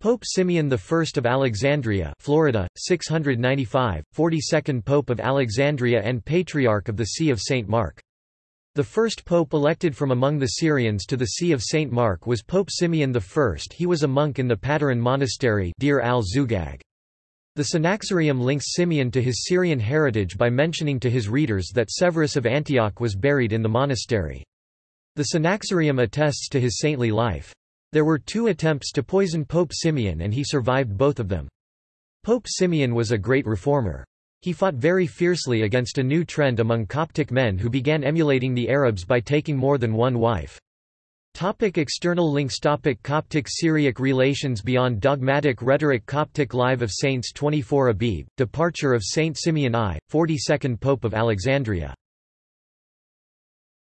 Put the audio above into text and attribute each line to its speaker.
Speaker 1: Pope Simeon I of Alexandria Florida, 695, 42nd Pope of Alexandria and Patriarch of the See of St. Mark. The first pope elected from among the Syrians to the See of St. Mark was Pope Simeon I. He was a monk in the Pateran monastery Deir al-Zugag. The Synaxarium links Simeon to his Syrian heritage by mentioning to his readers that Severus of Antioch was buried in the monastery. The Synaxarium attests to his saintly life. There were two attempts to poison Pope Simeon and he survived both of them. Pope Simeon was a great reformer. He fought very fiercely against a new trend among Coptic men who began emulating the Arabs by taking more than one wife. Topic external links Topic Coptic Syriac relations beyond dogmatic rhetoric Coptic Live of Saints 24 Abib, Departure of Saint Simeon I, 42nd Pope of Alexandria